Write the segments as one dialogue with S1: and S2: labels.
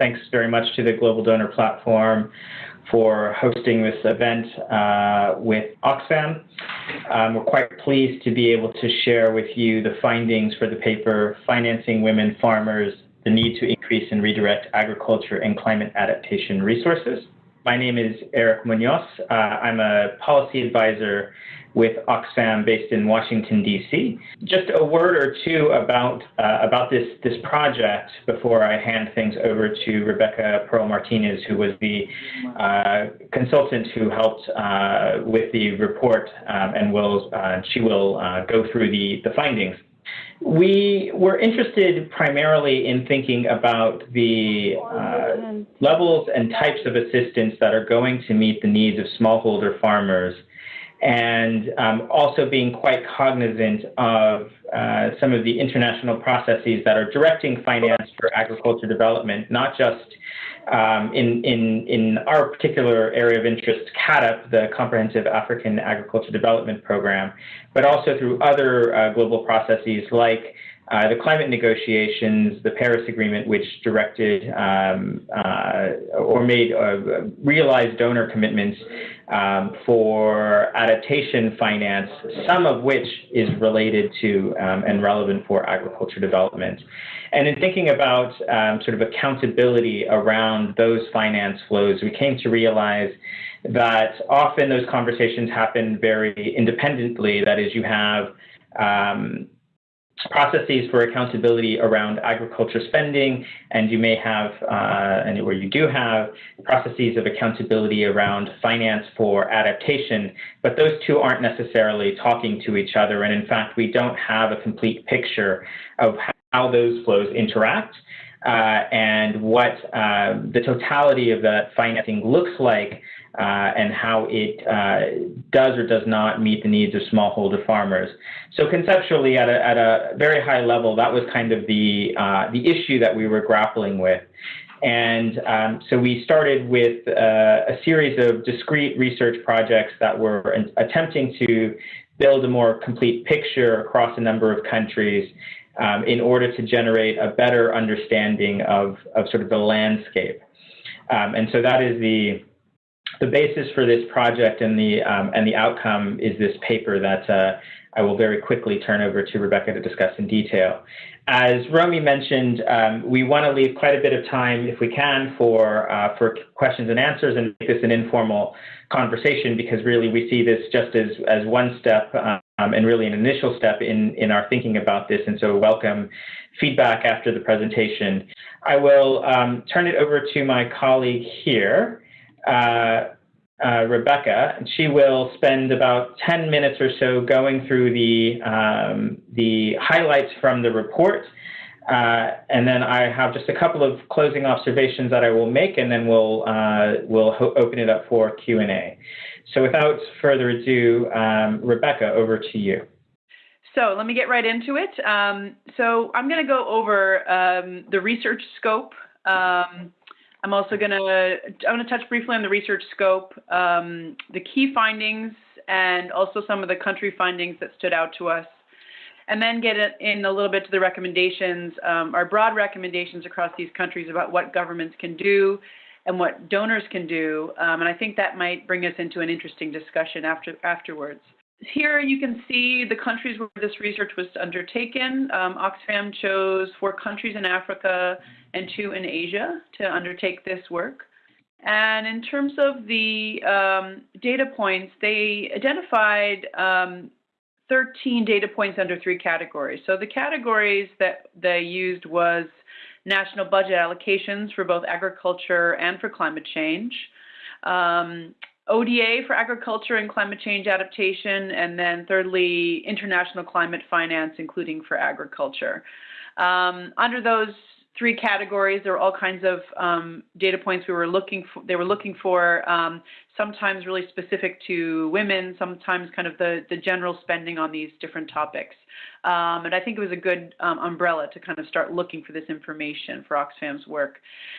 S1: Thanks very much to the Global Donor Platform for hosting this event uh, with Oxfam. Um, we're quite pleased to be able to share with you the findings for the paper, Financing Women Farmers, the Need to Increase and Redirect Agriculture and Climate Adaptation Resources. My name is Eric Munoz. Uh, I'm a policy advisor with Oxfam based in Washington, D.C. Just a word or two about, uh, about this, this project before I hand things over to Rebecca Pearl Martinez, who was the uh, consultant who helped uh, with the report, um, and will, uh, she will uh, go through the, the findings. We were interested primarily in thinking about the uh, levels and types of assistance that are going to meet the needs of smallholder farmers and um, also being quite cognizant of uh, some of the international processes that are directing finance for agriculture development, not just um, in, in, in our particular area of interest, CAADP, the Comprehensive African Agriculture Development Program, but also through other uh, global processes like uh, the climate negotiations, the Paris Agreement, which directed um, uh, or made uh, realized donor commitments um, for adaptation finance, some of which is related to um, and relevant for agriculture development. And in thinking about um, sort of accountability around those finance flows, we came to realize that often those conversations happen very independently. That is, you have um, processes for accountability around agriculture spending, and you may have, uh, and where you do have, processes of accountability around finance for adaptation, but those two aren't necessarily talking to each other, and in fact, we don't have a complete picture of how those flows interact. Uh, and what uh, the totality of that financing looks like uh, and how it uh, does or does not meet the needs of smallholder farmers. So conceptually, at a, at a very high level, that was kind of the, uh, the issue that we were grappling with. And um, so we started with uh, a series of discrete research projects that were attempting to build a more complete picture across a number of countries um, in order to generate a better understanding of, of sort of the landscape. Um, and so that is the, the basis for this project and the, um, and the outcome is this paper that uh, I will very quickly turn over to Rebecca to discuss in detail. As Romy mentioned, um, we want to leave quite a bit of time, if we can, for, uh, for questions and answers and make this an informal conversation because really we see this just as, as one step um, and really an initial step in, in our thinking about this. And so welcome feedback after the presentation. I will um, turn it over to my colleague here. Uh, uh, Rebecca, and she will spend about 10 minutes or so going through the, um, the highlights from the report. Uh, and then I have just a couple of closing observations that I will make, and then we'll, uh, we'll open it up for Q&A. So without further ado, um, Rebecca, over to you.
S2: So let me get right into it. Um, so I'm going to go over um, the research scope, um, I'm also going to I'm going to touch briefly on the research scope, um, the key findings, and also some of the country findings that stood out to us, and then get in a little bit to the recommendations, um, our broad recommendations across these countries about what governments can do and what donors can do. Um, and I think that might bring us into an interesting discussion after afterwards. Here you can see the countries where this research was undertaken. Um, Oxfam chose four countries in Africa and two in Asia to undertake this work. And in terms of the um, data points, they identified um, 13 data points under three categories. So the categories that they used was national budget allocations for both agriculture and for climate change, um, ODA for agriculture and climate change adaptation, and then thirdly, international climate finance, including for agriculture. Um, under those three categories, there were all kinds of um, data points we were looking for. They were looking for um, sometimes really specific to women, sometimes kind of the, the general spending on these different topics. Um, and I think it was a good um, umbrella to kind of start looking for this information for Oxfam's work.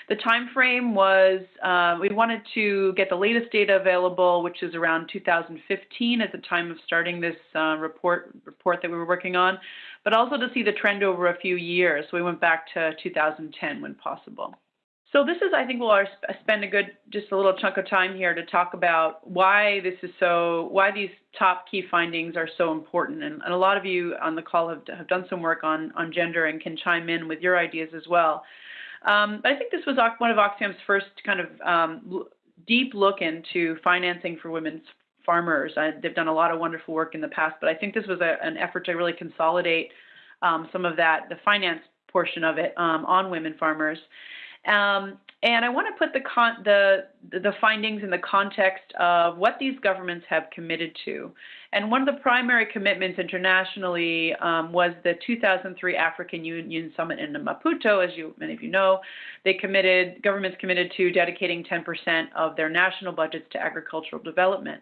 S2: The time frame was uh, we wanted to get the latest data available, which is around 2015 at the time of starting this uh, report report that we were working on, but also to see the trend over a few years. So we went back to 2010 when possible. So this is, I think, we'll spend a good, just a little chunk of time here to talk about why this is so, why these top key findings are so important. And, and a lot of you on the call have, have done some work on, on gender and can chime in with your ideas as well. Um, but I think this was one of Oxfam's first kind of um, deep look into financing for women's farmers. I, they've done a lot of wonderful work in the past, but I think this was a, an effort to really consolidate um, some of that, the finance portion of it um, on women farmers. Um, and I want to put the, con- the, the findings in the context of what these governments have committed to. And one of the primary commitments internationally um, was the 2003 African Union Summit in Maputo. As you, many of you know, they committed, governments committed to dedicating 10% of their national budgets to agricultural development.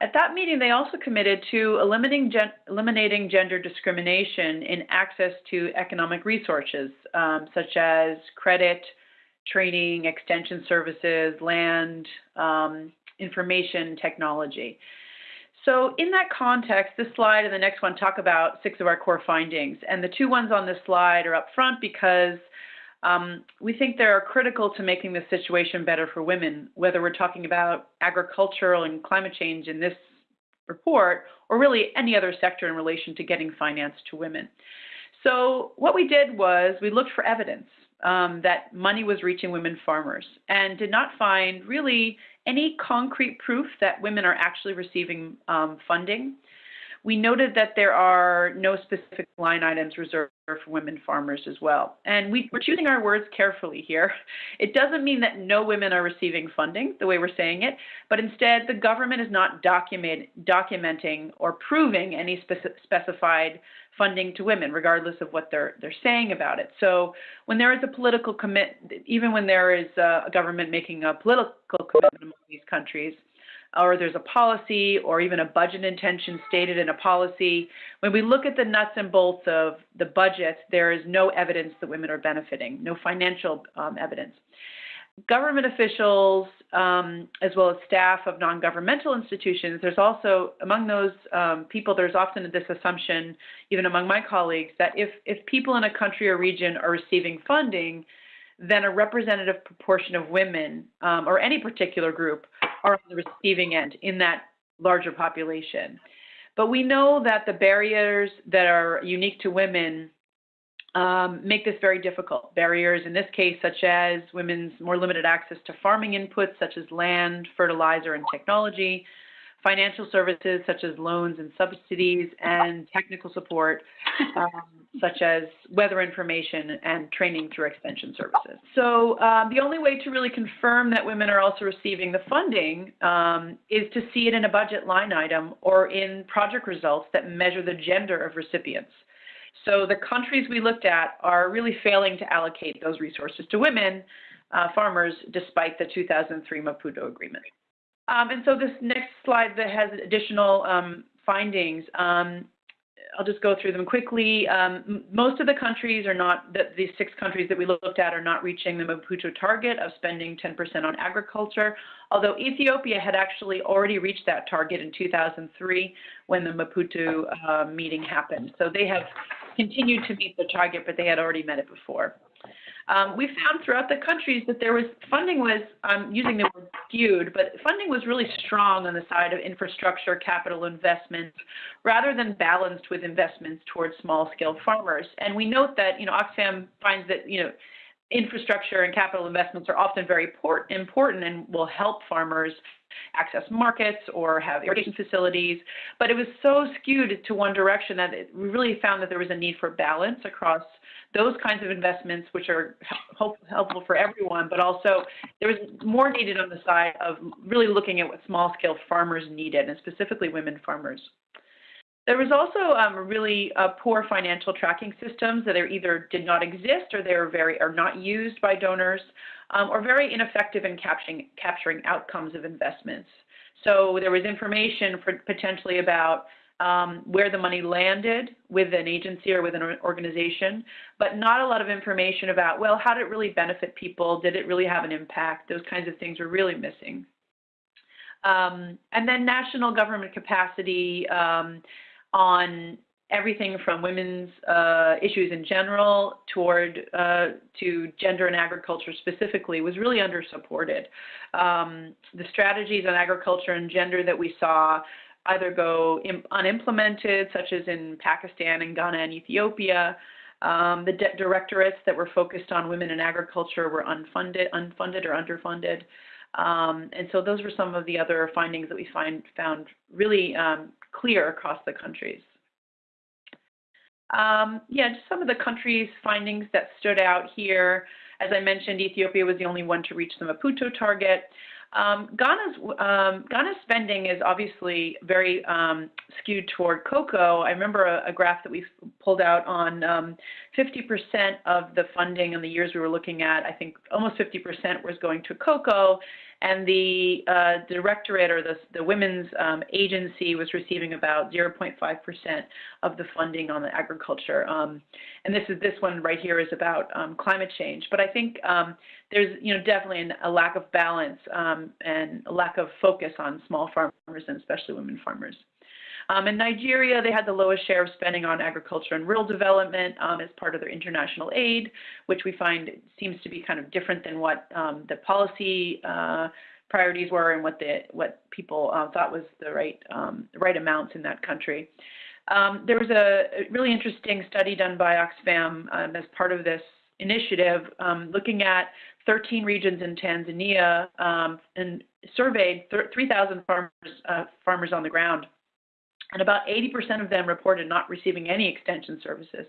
S2: At that meeting, they also committed to eliminating, gen eliminating gender discrimination in access to economic resources, um, such as credit, training, extension services, land, um, information technology. So in that context, this slide and the next one talk about six of our core findings. And the two ones on this slide are up front because um, we think they are critical to making the situation better for women, whether we're talking about agricultural and climate change in this report, or really any other sector in relation to getting finance to women. So what we did was we looked for evidence um, that money was reaching women farmers and did not find really any concrete proof that women are actually receiving um, funding. We noted that there are no specific line items reserved for women farmers as well. And we, are choosing our words carefully here. It doesn't mean that no women are receiving funding, the way we're saying it, but instead the government is not document, documenting or proving any speci specified funding to women, regardless of what they're they're saying about it. So when there is a political commit, even when there is a government making a political commitment among these countries, or there's a policy or even a budget intention stated in a policy, when we look at the nuts and bolts of the budget, there is no evidence that women are benefiting, no financial um, evidence government officials, um, as well as staff of non-governmental institutions, there's also, among those um, people, there's often this assumption, even among my colleagues, that if, if people in a country or region are receiving funding, then a representative proportion of women um, or any particular group are on the receiving end in that larger population. But we know that the barriers that are unique to women um, make this very difficult. Barriers in this case, such as women's more limited access to farming inputs, such as land, fertilizer, and technology, financial services, such as loans and subsidies, and technical support, um, such as weather information and training through extension services. So um, the only way to really confirm that women are also receiving the funding um, is to see it in a budget line item or in project results that measure the gender of recipients. So the countries we looked at are really failing to allocate those resources to women uh, farmers despite the 2003 Maputo Agreement. Um, and so this next slide that has additional um, findings, um, I'll just go through them quickly. Um, most of the countries are not, the, six countries that we looked at are not reaching the Maputo target of spending 10% on agriculture, although Ethiopia had actually already reached that target in 2003 when the Maputo uh, meeting happened. So they have continued to meet the target, but they had already met it before. Um, we found throughout the countries that there was funding was um, using the word skewed, but funding was really strong on the side of infrastructure, capital investments, rather than balanced with investments towards small-scale farmers. And we note that you know Oxfam finds that you know infrastructure and capital investments are often very important and will help farmers access markets or have irrigation facilities. But it was so skewed to one direction that it, we really found that there was a need for balance across those kinds of investments, which are help, helpful for everyone, but also there was more needed on the side of really looking at what small scale farmers needed, and specifically women farmers. There was also um, really uh, poor financial tracking systems that either did not exist or they were very are not used by donors um, or very ineffective in capturing, capturing outcomes of investments. So there was information for potentially about um, where the money landed with an agency or with an organization, but not a lot of information about, well, how did it really benefit people? Did it really have an impact? Those kinds of things were really missing. Um, and then national government capacity um, on everything from women's uh, issues in general toward uh, to gender and agriculture specifically was really under supported. Um, the strategies on agriculture and gender that we saw either go unimplemented, such as in Pakistan and Ghana and Ethiopia. Um, the directorates that were focused on women in agriculture were unfunded, unfunded or underfunded. Um, and so those were some of the other findings that we find found really um, clear across the countries. Um, yeah, just some of the countries' findings that stood out here. As I mentioned, Ethiopia was the only one to reach the Maputo target. Um, Ghana's, um, Ghana's spending is obviously very um, skewed toward cocoa. I remember a, a, graph that we pulled out on 50% um, of the funding in the years we were looking at. I think almost 50% was going to cocoa, and the uh, directorate or the, the women's um, agency was receiving about 0.5% of the funding on the agriculture. Um, and this is this one right here is about um, climate change. But I think um, there's you know definitely an, a lack of balance um, and a lack of focus on small farmers and especially women farmers. Um, in Nigeria, they had the lowest share of spending on agriculture and rural development um, as part of their international aid, which we find seems to be kind of different than what um, the policy uh, priorities were and what the what people uh, thought was the right um, right amounts in that country. Um, there was a really interesting study done by Oxfam um, as part of this initiative, looking at 13 regions in Tanzania and surveyed 3,000 farmers uh, farmers on the ground and about 80% of them reported not receiving any extension services.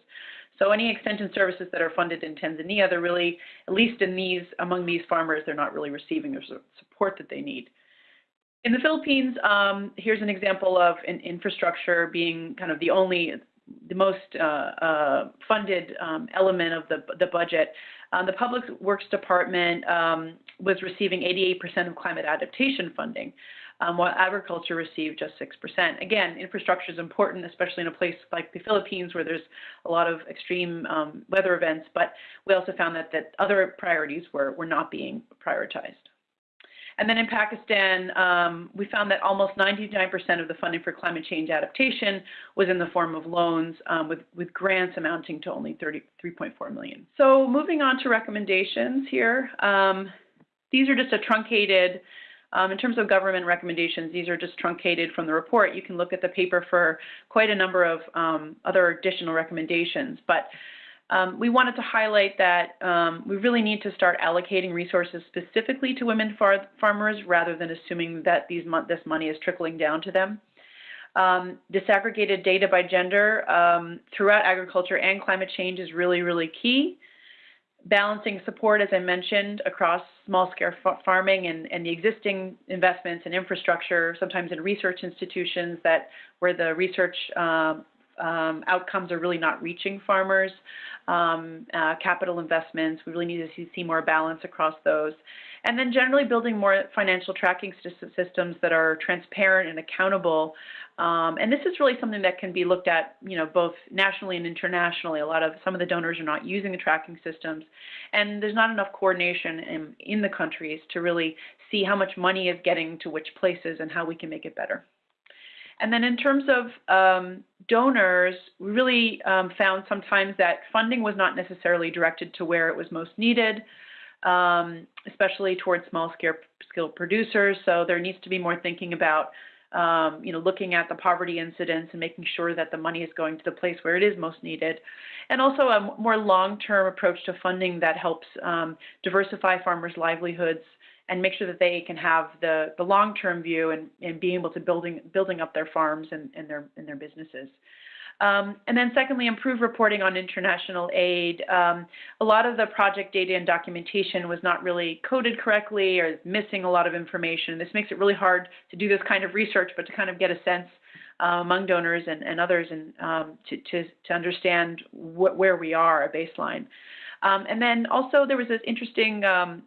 S2: So any extension services that are funded in Tanzania, they're really, at least in these, among these farmers, they're not really receiving the support that they need. In the Philippines, um, here's an example of an infrastructure being kind of the only, the most uh, uh, funded um, element of the, the budget. Um, the Public Works Department um, was receiving 88% of climate adaptation funding um, while agriculture received just 6%. Again, infrastructure is important, especially in a place like the Philippines where there's a lot of extreme um, weather events, but we also found that, that other priorities were, were not being prioritized. And then in Pakistan, um, we found that almost 99% of the funding for climate change adaptation was in the form of loans, um, with, with grants amounting to only 33.4 million. So moving on to recommendations here. Um, these are just a truncated um, in terms of government recommendations, these are just truncated from the report. You can look at the paper for quite a number of um, other additional recommendations. But um, we wanted to highlight that um, we really need to start allocating resources specifically to women far farmers rather than assuming that these mo this money is trickling down to them. Um, disaggregated data by gender um, throughout agriculture and climate change is really, really key balancing support, as I mentioned, across small-scale farming and, and, the existing investments in infrastructure, sometimes in research institutions that where the research um, um, outcomes are really not reaching farmers. Um, uh, capital investments, we really need to see, see, more balance across those. And then generally building more financial tracking systems that are transparent and accountable um, and this is really something that can be looked at, you know, both nationally and internationally. A lot of some of the donors are not using the tracking systems, and there's not enough coordination in, in the countries to really see how much money is getting to which places and how we can make it better. And then in terms of um, donors, we really um, found sometimes that funding was not necessarily directed to where it was most needed, um, especially towards small scale producers. So there needs to be more thinking about um, you know, looking at the poverty incidence and making sure that the money is going to the place where it is most needed. And also a more long-term approach to funding that helps um, diversify farmers' livelihoods and make sure that they can have the, the long-term view and, and being able to building, building up their farms and, and, their, and their businesses. Um, and then secondly, improve reporting on international aid. Um, a lot of the project data and documentation was not really coded correctly or missing a lot of information. This makes it really hard to do this kind of research, but to kind of get a sense uh, among donors and, and others and um, to, to, to understand where we are, a baseline. Um, and then also there was this interesting, um,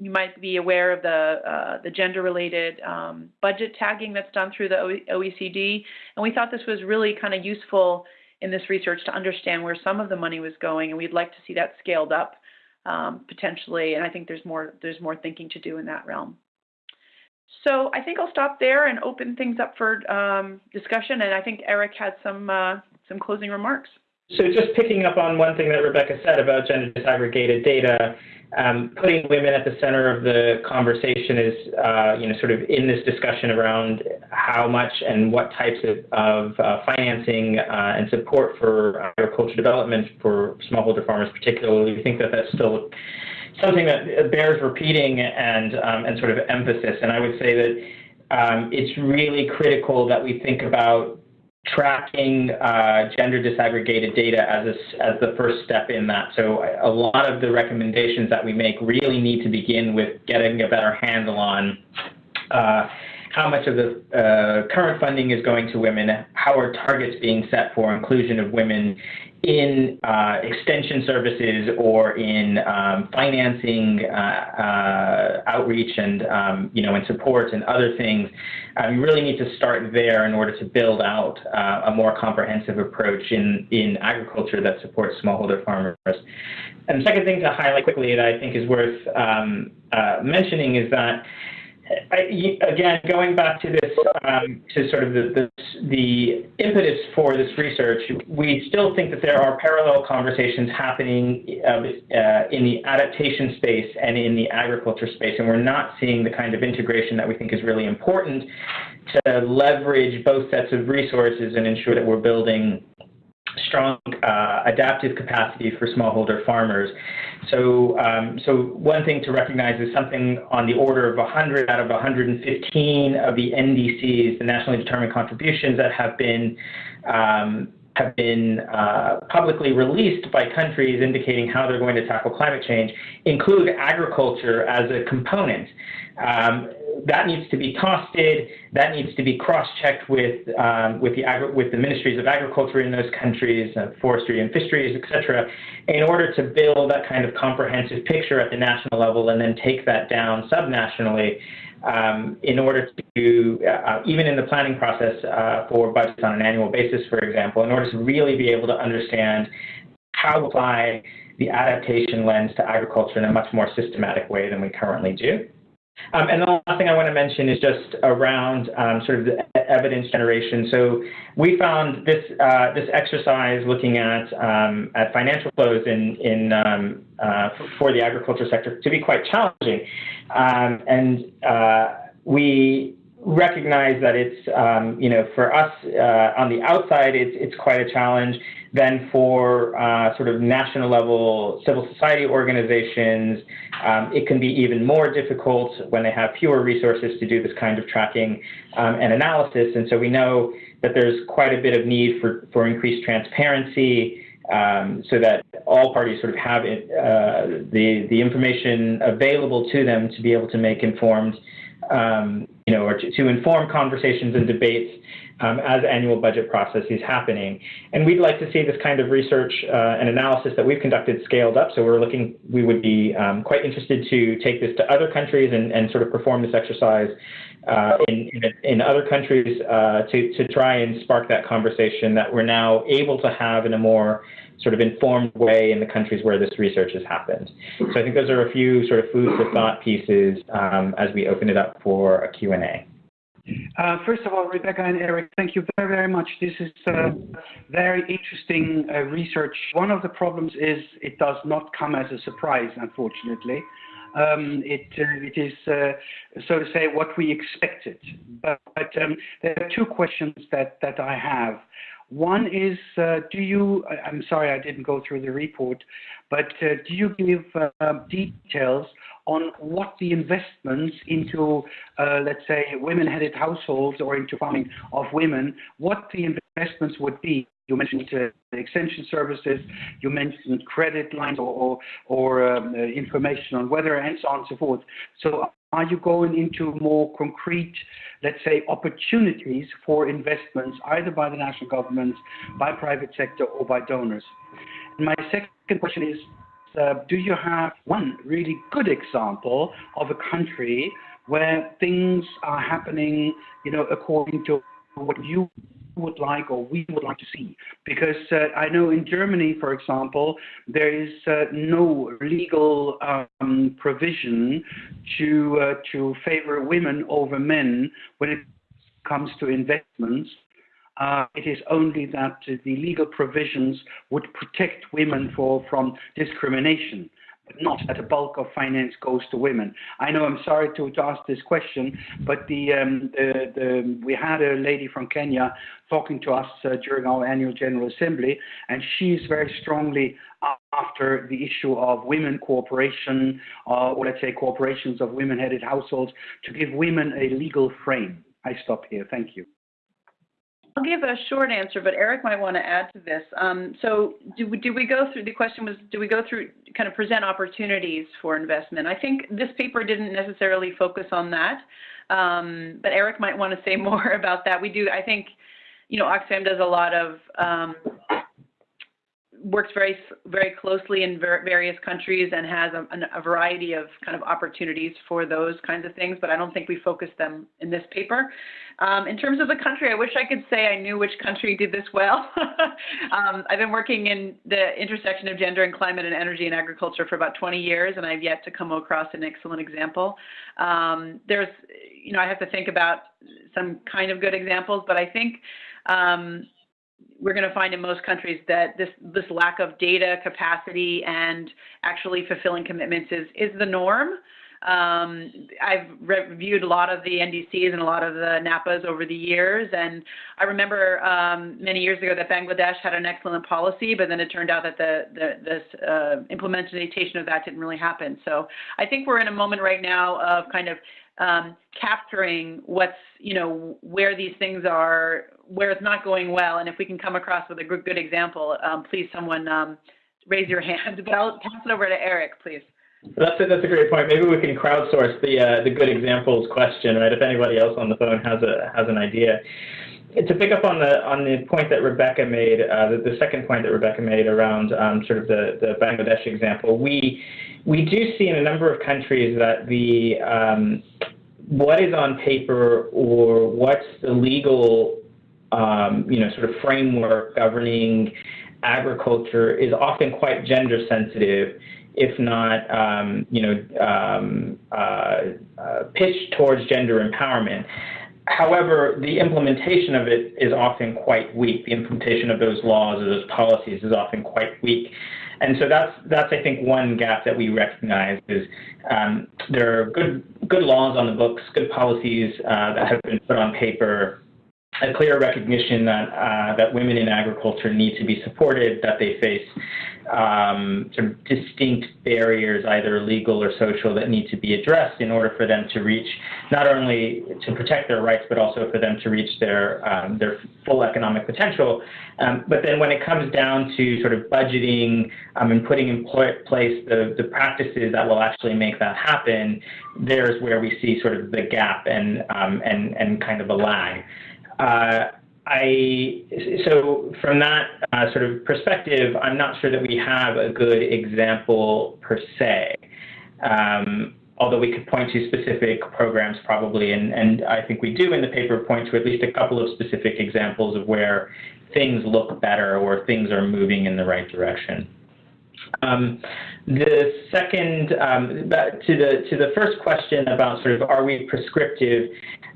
S2: you, might be aware of the, uh, the gender-related um, budget tagging that's done through the OECD. And we thought this was really kind of useful in this research to understand where some of the money was going. And we'd like to see that scaled up um, potentially. And I think there's more, there's more thinking to do in that realm. So I think I'll stop there and open things up for um, discussion. And I think Eric had some uh, some closing remarks.
S1: So just picking up on one thing that Rebecca said about gender disaggregated data, um, putting women at the center of the conversation is, uh, you know, sort of in this discussion around how much and what types of, of uh, financing uh, and support for agriculture development for smallholder farmers particularly. We think that that's still something that bears repeating and um, and sort of emphasis. And I would say that um, it's really critical that we think about tracking uh, gender disaggregated data as a, as the first step in that. So a lot of the recommendations that we make really need to begin with getting a better handle on. Uh, how much of the uh, current funding is going to women, how are targets being set for inclusion of women in uh, extension services or in um, financing uh, uh, outreach and um, you know and support and other things, uh, you really need to start there in order to build out uh, a more comprehensive approach in in agriculture that supports smallholder farmers. And the second thing to highlight quickly that I think is worth um, uh, mentioning is that Again, going back to this, um, to sort of the, the, the, impetus for this research, we still think that there are parallel conversations happening uh, uh, in the adaptation space and in the agriculture space, and we're not seeing the kind of integration that we think is really important to leverage both sets of resources and ensure that we're building strong uh, adaptive capacity for smallholder farmers. So, um, so one thing to recognize is something on the order of 100 out of 115 of the NDCs, the nationally determined contributions that have been um, have been uh, publicly released by countries indicating how they're going to tackle climate change include agriculture as a component. Um, that needs to be costed. That needs to be cross-checked with um, with the agri- with the ministries of agriculture in those countries, uh, forestry and fisheries, etc., in order to build that kind of comprehensive picture at the national level, and then take that down subnationally. Um, in order to, uh, even in the planning process uh, for budgets on an annual basis, for example, in order to really be able to understand how to apply the adaptation lens to agriculture in a much more systematic way than we currently do. Um, and the last thing I want to mention is just around um, sort of the evidence generation. So we found this uh, this exercise looking at um, at financial flows in in um, uh, for the agriculture sector to be quite challenging, um, and uh, we recognize that it's um, you know for us uh, on the outside it's it's quite a challenge then for uh, sort of national level civil society organizations, um, it can be even more difficult when they have fewer resources to do this kind of tracking um, and analysis. And so we know that there's quite a bit of need for, for increased transparency um, so that all parties sort of have it, uh, the, the information available to them to be able to make informed, um, you know, or to, to inform conversations and debates um, as annual budget process is happening. And we'd like to see this kind of research uh, and analysis that we've conducted scaled up. So we're looking, we would be um, quite interested to take this to other countries and, and sort of perform this exercise uh, in, in, in, other countries uh, to, to try and spark that conversation that we're now able to have in a more sort of informed way in the countries where this research has happened. So I think those are a few sort of food for thought pieces um, as we open it up for a Q&A.
S3: Uh, first of all, Rebecca and Eric, thank you very, very much. This is uh, very interesting uh, research. One of the problems is it does not come as a surprise, unfortunately. Um, it, uh, it is, uh, so to say, what we expected. But, but um, there are two questions that, that I have. One is, uh, do you, I'm sorry I didn't go through the report, but do you give details on what the investments into, uh, let's say, women-headed households or into farming of women, what the investments would be. You mentioned uh, extension services, you mentioned credit lines or, um, uh, information on weather and so on and so forth. So are you going into more concrete, let's say, opportunities for investments, either by the national government, by private sector, or by donors? My second question is, uh, do you have one really good example of a country where things are happening, you know, according to what you would like or we would like to see. Because uh, I know in Germany, for example, there is uh, no legal um, provision to, uh, to favor women over men when it comes to investments. Uh, it is only that the legal provisions would protect women for, from discrimination not that the bulk of finance goes to women. I know I'm sorry to, to ask this question, but the, um, the, the, we had a lady from Kenya talking to us uh, during our annual General Assembly, and she's very strongly after the issue of women cooperation, uh, or let's say corporations of women-headed households, to give women a legal frame. I stop here. Thank you.
S2: I'll give a short answer, but Eric might want to add to this. Um, so do we, do we go through, the question was, do we go through, kind of present opportunities for investment? I think this paper didn't necessarily focus on that, um, but Eric might want to say more about that. We do, I think, you know, Oxfam does a lot of um, works very very closely in ver various countries and has a, a, variety of kind of opportunities for those kinds of things, but I don't think we focus them in this paper. Um, in terms of the country, I wish I could say I knew which country did this well. um, I've been working in the intersection of gender and climate and energy and agriculture for about 20 years, and I've yet to come across an excellent example. Um, there's, you know, I have to think about some kind of good examples, but I think um, we're going to find in most countries that this this lack of data capacity and actually fulfilling commitments is is the norm. Um, I've reviewed a lot of the NDCs and a lot of the NAPAs over the years, and I remember um, many years ago that Bangladesh had an excellent policy, but then it turned out that the, the this uh, implementation of that didn't really happen. So I think we're in a moment right now of kind of um, capturing what's, you know, where these things are, where it's not going well. And if we can come across with a good, example, um, please someone um, raise your hand. But I'll pass it over to Eric, please.
S1: That's a, that's a great point. Maybe we can crowdsource the uh, the good examples question, right? If anybody else on the phone has a has an idea. To pick up on the on the point that Rebecca made, uh, the, the, second point that Rebecca made around um, sort of the, the Bangladesh example, we we do see in a number of countries that the um, what is on paper or what's the legal um, you know sort of framework governing agriculture is often quite gender sensitive if not um, you know um, uh, uh, pitched towards gender empowerment However, the implementation of it is often quite weak. The implementation of those laws or those policies is often quite weak. And so that's, that's I think, one gap that we recognize is um, there are good, good laws on the books, good policies uh, that have been put on paper, a clear recognition that, uh, that women in agriculture need to be supported, that they face um, sort of distinct barriers, either legal or social, that need to be addressed in order for them to reach not only to protect their rights, but also for them to reach their um, their full economic potential. Um, but then when it comes down to sort of budgeting um, and putting in place the, the practices that will actually make that happen, there's where we see sort of the gap and um, and and kind of a lag. Uh, I so from that uh, sort of perspective, I'm not sure that we have a good example per se. Um, although we could point to specific programs probably, and, and I think we do in the paper point to at least a couple of specific examples of where things look better or things are moving in the right direction. Um, the second, um, to the to the first question about sort of are we prescriptive,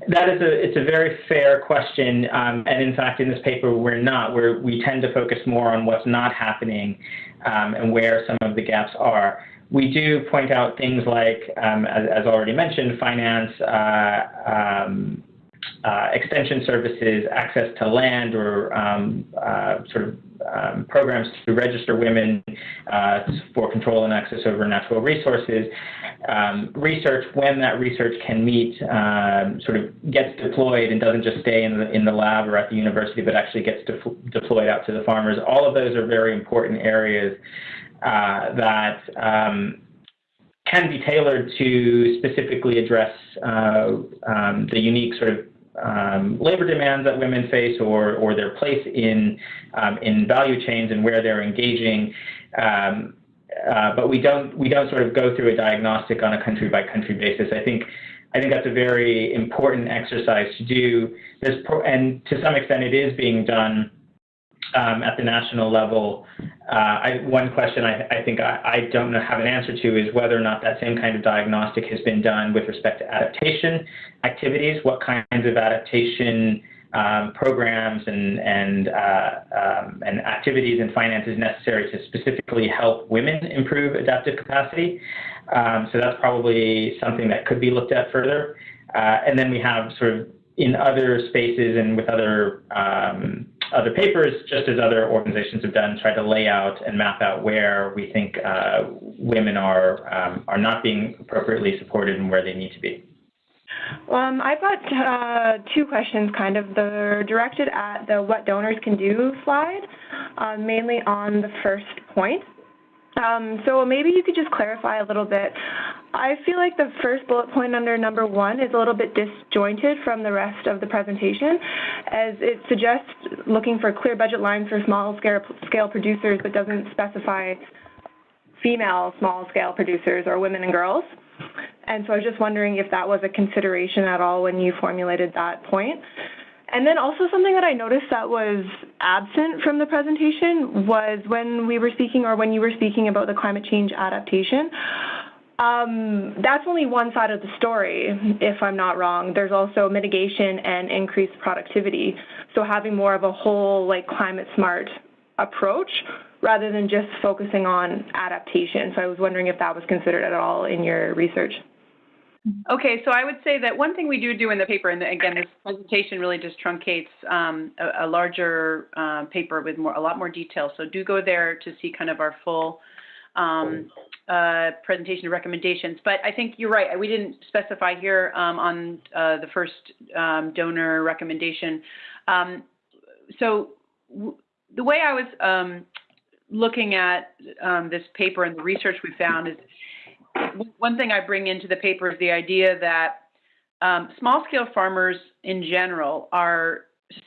S1: that is a it's a very fair question, um, and in fact, in this paper, we're not. We're we tend to focus more on what's not happening um, and where some of the gaps are. We do point out things like, um, as, as, already mentioned, finance, uh, um, uh, extension services, access to land, or um, uh, sort of um, programs to register women uh, for control and access over natural resources. Um, research, when that research can meet, um, sort of gets deployed and doesn't just stay in the, in the lab or at the university, but actually gets de deployed out to the farmers. All of those are very important areas uh, that um, can be tailored to specifically address uh, um, the unique sort of um, labor demands that women face or, or their place in, um, in value chains and where they're engaging. Um, uh, but we don't, we don't sort of go through a diagnostic on a country by country basis. I think, I think that's a very important exercise to do. There's pro and to some extent it is being done um, at the national level. Uh, I, one question I, I think I, I, don't know, have an answer to is whether or not that same kind of diagnostic has been done with respect to adaptation activities. What kinds of adaptation um, programs and and uh, um, and activities and finances necessary to specifically help women improve adaptive capacity. Um, so that's probably something that could be looked at further. Uh, and then we have sort of in other spaces and with other um, other papers, just as other organizations have done, try to lay out and map out where we think uh, women are um, are not being appropriately supported and where they need to be.
S4: Um, I've got uh, two questions, kind of. They're directed at the what donors can do slide, uh, mainly on the first point. Um, so maybe you could just clarify a little bit. I feel like the first bullet point under number one is a little bit disjointed from the rest of the presentation, as it suggests looking for clear budget lines for small scale, producers, but doesn't specify female small scale producers or women and girls. And so I was just wondering if that was a consideration at all when you formulated that point. And then also something that I noticed that was absent from the presentation was when we were speaking or when you were speaking about the climate change adaptation. Um, that's only one side of the story, if I'm not wrong. There's also mitigation and increased productivity. So having more of a whole like climate smart approach rather than just focusing on adaptation. So I was wondering if that was considered at all in your research.
S2: Okay, so I would say that one thing we do do in the paper, and again, this presentation really just truncates um, a, a, larger uh, paper with more, a lot more detail. So do go there to see kind of our full um, uh, presentation of recommendations. But I think you're right. We didn't specify here um, on uh, the first um, donor recommendation. Um, so the way I was um, looking at this paper and the research we found is one thing I bring into the paper is the idea that um, small scale farmers in general are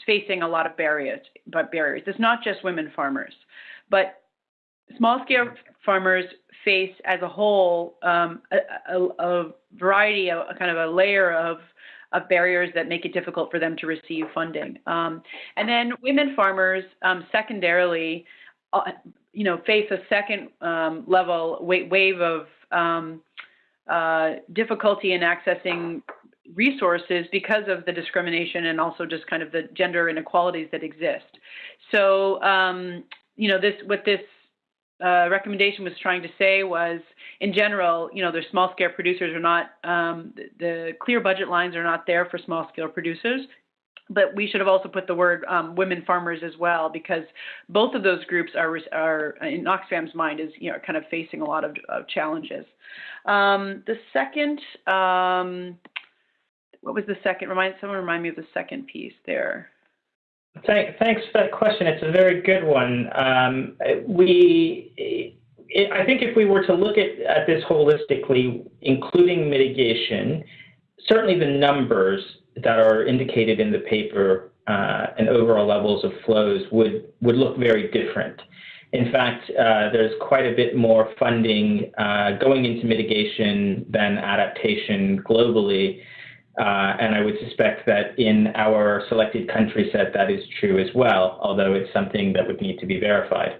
S2: facing a lot of barriers, but barriers. It's not just women farmers, but small scale farmers face as a whole um, a, a, a, variety, a, a, kind of a layer of, of barriers that make it difficult for them to receive funding. Um, and then women farmers, um, secondarily, uh, you know, face a second um, level wave of um, uh, difficulty in accessing resources because of the discrimination and also just kind of the gender inequalities that exist. So, um, you know, this what this uh, recommendation was trying to say was, in general, you know, their small scale producers are not, um, the, the, clear budget lines are not there for small scale producers but we should have also put the word um, women farmers as well, because both of those groups are, are in Oxfam's mind, is you know kind of facing a lot of, of challenges. Um, the second, um, what was the second? Remind someone remind me of the second piece there.
S1: Thank, thanks for that question. It's a very good one. Um, I think if we were to look at, at this holistically, including mitigation, certainly the numbers that are indicated in the paper uh, and overall levels of flows would, would look very different. In fact, uh, there's quite a bit more funding uh, going into mitigation than adaptation globally. Uh, and I would suspect that in our selected country set that is true as well, although it's something that would need to be verified.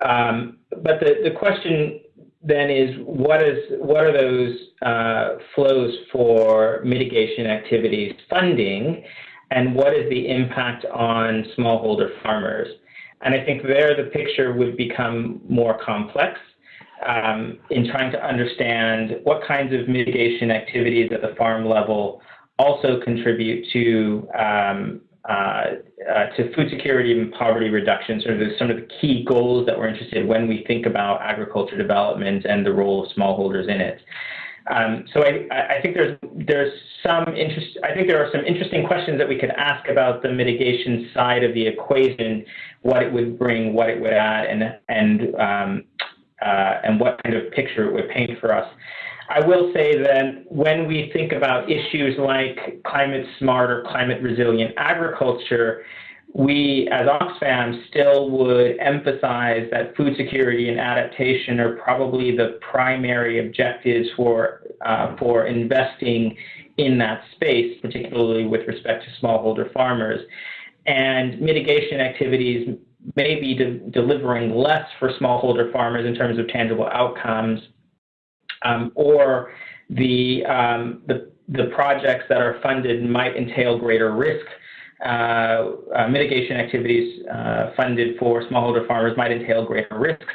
S1: Um, but the, the question then is what is what are those uh, flows for mitigation activities funding, and what is the impact on smallholder farmers? And I think there the picture would become more complex um, in trying to understand what kinds of mitigation activities at the farm level also contribute to um, uh, uh, to food security and poverty reduction, sort of some of the key goals that we're interested in when we think about agriculture development and the role of smallholders in it. Um, so I, I, think there's there's some interest. I think there are some interesting questions that we could ask about the mitigation side of the equation, what it would bring, what it would add, and and um, and what kind of picture it would paint for us. I will say that when we think about issues like climate smart or climate resilient agriculture, we as Oxfam still would emphasize that food security and adaptation are probably the primary objectives for, uh, for investing in that space, particularly with respect to smallholder farmers. And mitigation activities may be de delivering less for smallholder farmers in terms of tangible outcomes, um, or the, um, the, the projects that are funded might entail greater risk uh, uh, mitigation activities uh, funded for smallholder farmers might entail greater risks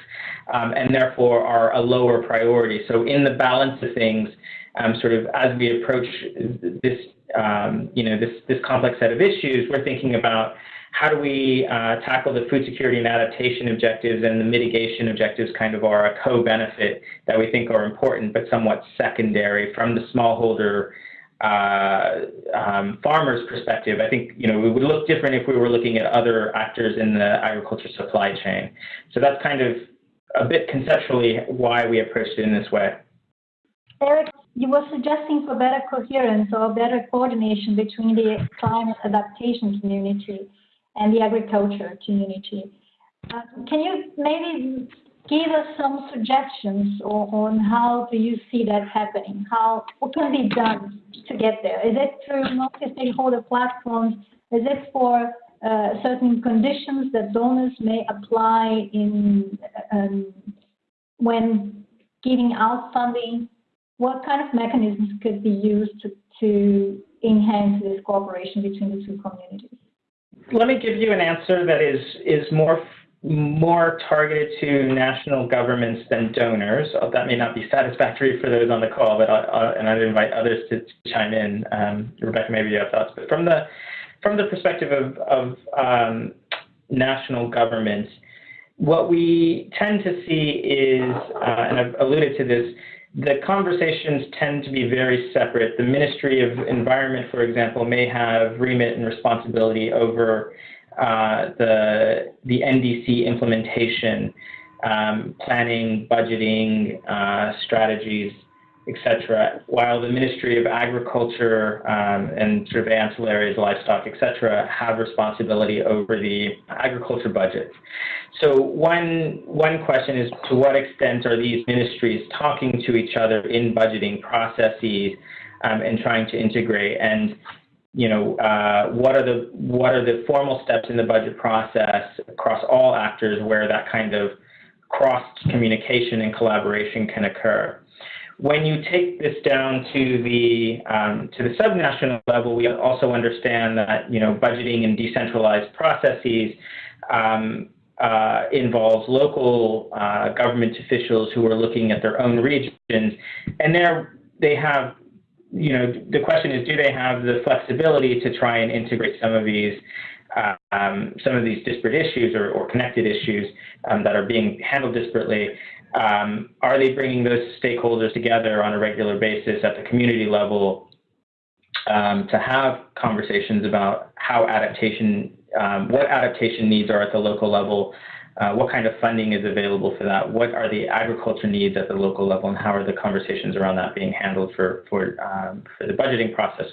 S1: um, and therefore are a lower priority. So in the balance of things, um, sort of as we approach this, um, you know, this, this complex set of issues, we're thinking about how do we uh, tackle the food security and adaptation objectives and the mitigation objectives kind of are a co-benefit that we think are important but somewhat secondary from the smallholder uh, um, farmer's perspective, I think you know it would look different if we were looking at other actors in the agriculture supply chain. So that's kind of a bit conceptually why we approached it in this way.
S5: Eric, you were suggesting for better coherence or better coordination between the climate adaptation community and the agriculture community. Uh, can you maybe give us some suggestions on how do you see that happening? How what can be done to get there? Is it through multi-stakeholder platforms? Is it for uh, certain conditions that donors may apply in um, when giving out funding? What kind of mechanisms could be used to, to enhance this cooperation between the two communities?
S1: Let me give you an answer that is is more more targeted to national governments than donors. Uh, that may not be satisfactory for those on the call, but I, I, and I'd invite others to, chime in. Um, Rebecca, maybe you have thoughts, but from the from the perspective of, of um, national governments, what we tend to see is, uh, and I've alluded to this, the conversations tend to be very separate. The Ministry of Environment, for example, may have remit and responsibility over uh, the, the NDC implementation, um, planning, budgeting, uh, strategies, etc., while the Ministry of Agriculture um, and sort of ancillaries, livestock, etc., have responsibility over the agriculture budget. So one, one question is to what extent are these ministries talking to each other in budgeting processes um, and trying to integrate? And you know, uh, what are the what are the formal steps in the budget process across all actors where that kind of cross communication and collaboration can occur. When you take this down to the um, to the subnational level, we also understand that you know budgeting and decentralized processes um, uh, involves local uh, government officials who are looking at their own regions, and there they have you know, the question is, do they have the flexibility to try and integrate some of these um, some of these disparate issues or, or connected issues um, that are being handled disparately? Um, are they bringing those stakeholders together on a regular basis at the community level um, to have conversations about how adaptation, um, what adaptation needs are at the local level, uh, what kind of funding is available for that? What are the agriculture needs at the local level, and how are the conversations around that being handled for for um, for the budgeting process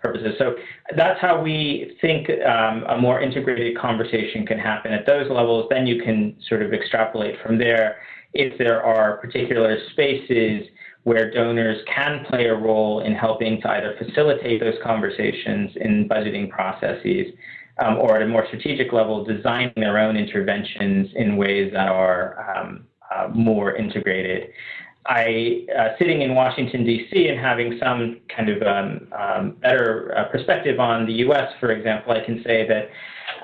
S1: purposes? So that's how we think um, a more integrated conversation can happen at those levels. Then you can sort of extrapolate from there if there are particular spaces where donors can play a role in helping to either facilitate those conversations in budgeting processes um, or at a more strategic level, designing their own interventions in ways that are um, uh, more integrated. I, uh, sitting in Washington, D.C., and having some kind of um, um, better uh, perspective on the U.S., for example, I can say that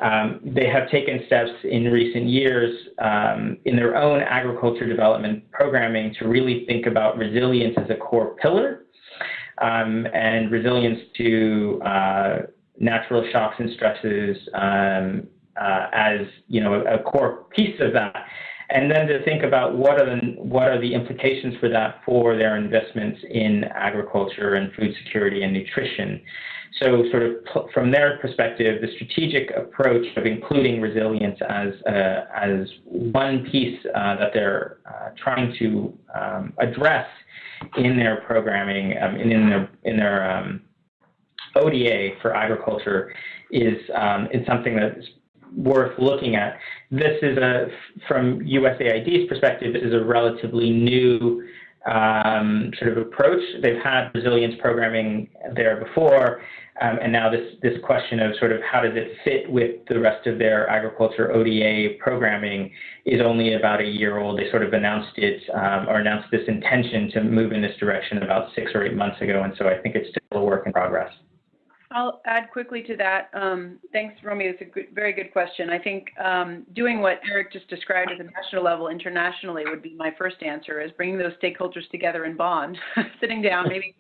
S1: um, they have taken steps in recent years um, in their own agriculture development programming to really think about resilience as a core pillar um, and resilience to uh, natural shocks and stresses um, uh, as you know a, a, core piece of that, and then to think about what are the what are the implications for that for their investments in agriculture and food security and nutrition. So, sort of from their perspective, the strategic approach of including resilience as uh, as one piece uh, that they're uh, trying to um, address in their programming um, and in their in their um, ODA for agriculture is um, is something that's worth looking at. This is a from USAID's perspective, is a relatively new um, sort of approach. They've had resilience programming there before, um, and now this, this question of sort of how does it fit with the rest of their agriculture ODA programming is only about a year old. They sort of announced it um, or announced this intention to move in this direction about six or eight months ago, and so I think it's still a work in progress.
S2: I'll add quickly to that. Um, thanks, Romy. It's a good, very good question. I think um, doing what Eric just described at the national level internationally would be my first answer, is bringing those stakeholders together in Bonn, sitting down, maybe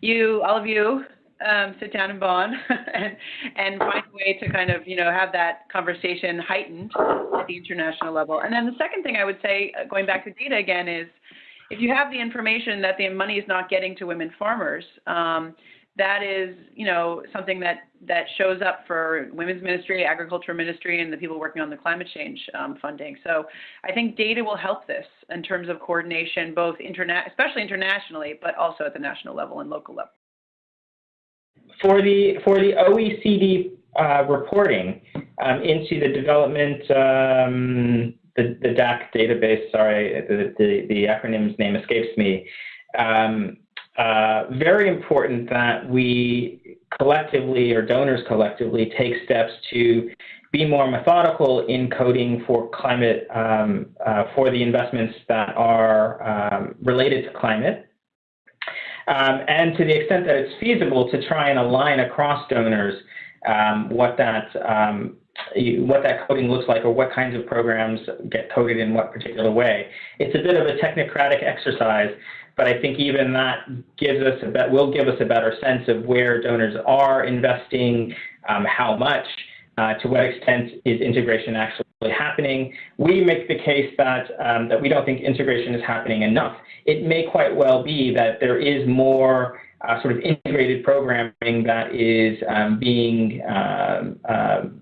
S2: you, all of you, um, sit down in Bonn and, and find a way to kind of, you know, have that conversation heightened at the international level. And then the second thing I would say, uh, going back to data again, is if you have the information that the money is not getting to women farmers, um, that is, you know, something that, that shows up for Women's Ministry, Agriculture Ministry, and the people working on the climate change um, funding. So I think data will help this in terms of coordination, both internet, especially internationally, but also at the national level and local level.
S1: For the for the OECD uh, reporting um, into the development um, the, the DAC database, sorry, the, the, the acronym's name escapes me. Um, uh, very important that we collectively or donors collectively take steps to be more methodical in coding for climate, um, uh, for the investments that are um, related to climate. Um, and to the extent that it's feasible to try and align across donors um, what that um, what that coding looks like or what kinds of programs get coded in what particular way. It's a bit of a technocratic exercise, but I think even that gives us a bet, will give us a better sense of where donors are investing, um, how much, uh, to what extent is integration actually happening. We make the case that um, that we don't think integration is happening enough. It may quite well be that there is more uh, sort of integrated programming that is um, being um, um,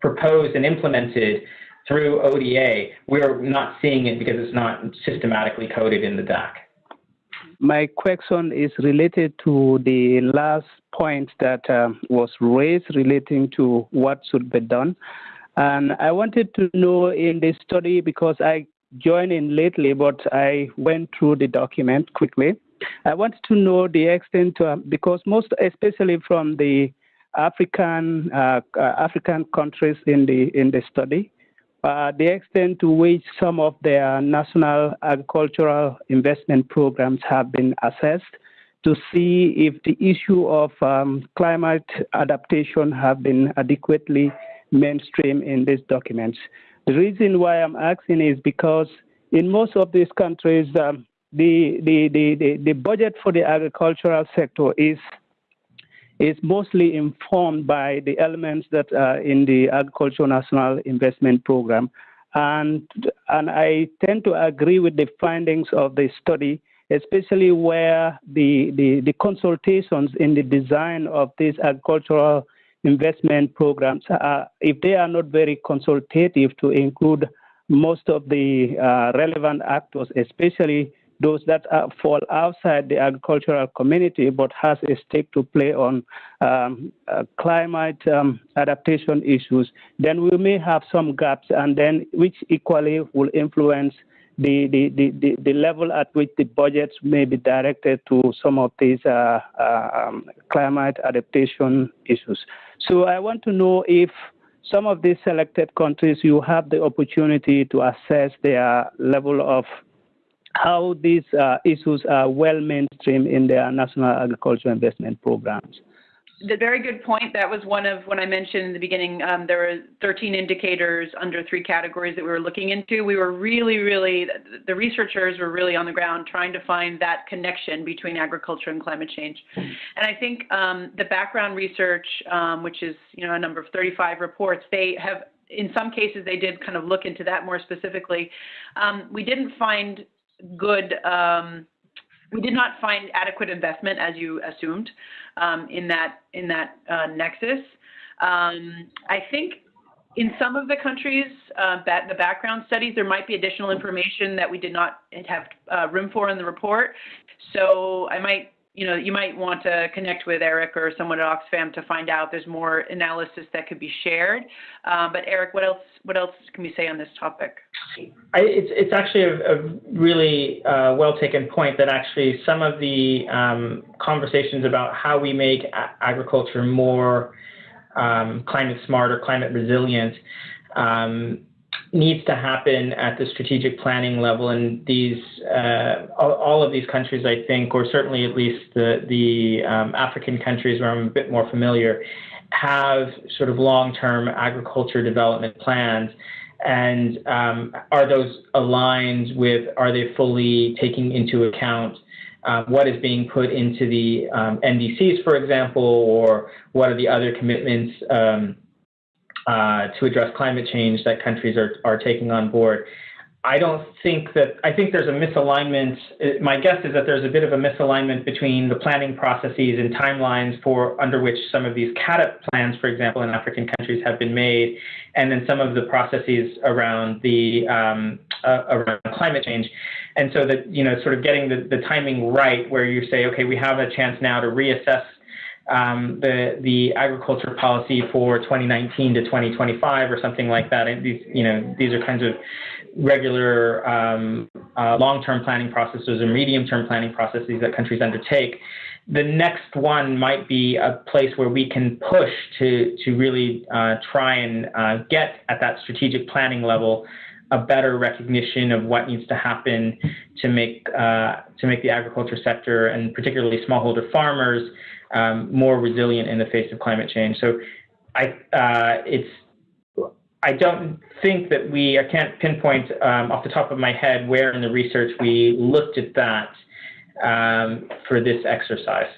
S1: proposed and implemented through ODA. We're not seeing it because it's not systematically coded in the DAC.
S6: My question is related to the last point that uh, was raised relating to what should be done. And I wanted to know in this study, because I joined in lately, but I went through the document quickly. I wanted to know the extent, uh, because most, especially from the African uh, uh African countries in the in the study, uh, the extent to which some of their national agricultural investment programs have been assessed to see if the issue of um, climate adaptation have been adequately mainstream in these documents. The reason why I'm asking is because in most of these countries, um, the, the, the, the, the budget for the agricultural sector is is mostly informed by the elements that are in the Agricultural National Investment Program. And, and I tend to agree with the findings of the study, especially where the, the, the consultations in the design of these agricultural investment programs, uh, if they are not very consultative to include most of the uh, relevant actors, especially those that uh, fall outside the agricultural community but has a stake to play on um, uh, climate um, adaptation issues, then we may have some gaps, and then which equally will influence the, the, the, the, level at which the budgets may be directed to some of these uh, um, climate adaptation issues. So I want to know if some of these selected countries, you have the opportunity to assess their level of how these uh, issues are well mainstream in their national agricultural investment programs.
S2: the very good point. That was one of when I mentioned in the beginning. Um, there were 13 indicators under three categories that we were looking into. We were really, really the researchers were really on the ground trying to find that connection between agriculture and climate change. And I think um, the background research, um, which is you know a number of 35 reports, they have in some cases they did kind of look into that more specifically. Um, we didn't find good um, we did not find adequate investment, as you assumed, um, in that in that uh, nexus. Um, I think in some of the countries, uh, the background studies, there might be additional information that we did not have uh, room for in the report. So I might you know, you might want to connect with Eric or someone at Oxfam to find out there's more analysis that could be shared. Uh, but Eric, what else? What else can we say on this topic?
S1: I, it's it's actually a, a really uh, well taken point that actually some of the um, conversations about how we make agriculture more um, climate smart or climate resilient um, needs to happen at the strategic planning level. And these, uh, all, all, of these countries, I think, or certainly at least the, the um, African countries where I'm a bit more familiar, have sort of long-term agriculture development plans. And um, are those aligned with, are they fully taking into account uh, what is being put into the um, NDCs, for example, or what are the other commitments um, uh, to address climate change that countries are, are taking on board. I don't think that, I think there's a misalignment. My guess is that there's a bit of a misalignment between the planning processes and timelines for under which some of these CAADP plans, for example, in African countries have been made, and then some of the processes around the um, uh, around climate change. And so that, you know, sort of getting the, the timing right where you say, okay, we have a chance now to reassess um, the the agriculture policy for 2019 to 2025 or something like that. And these you know these are kinds of regular um, uh, long-term planning processes or medium-term planning processes that countries undertake. The next one might be a place where we can push to to really uh, try and uh, get at that strategic planning level a better recognition of what needs to happen to make uh, to make the agriculture sector and particularly smallholder farmers um, more resilient in the face of climate change. So I, uh, it's, I don't think that we, I can't pinpoint um, off the top of my head where in the research we looked at that um, for this exercise.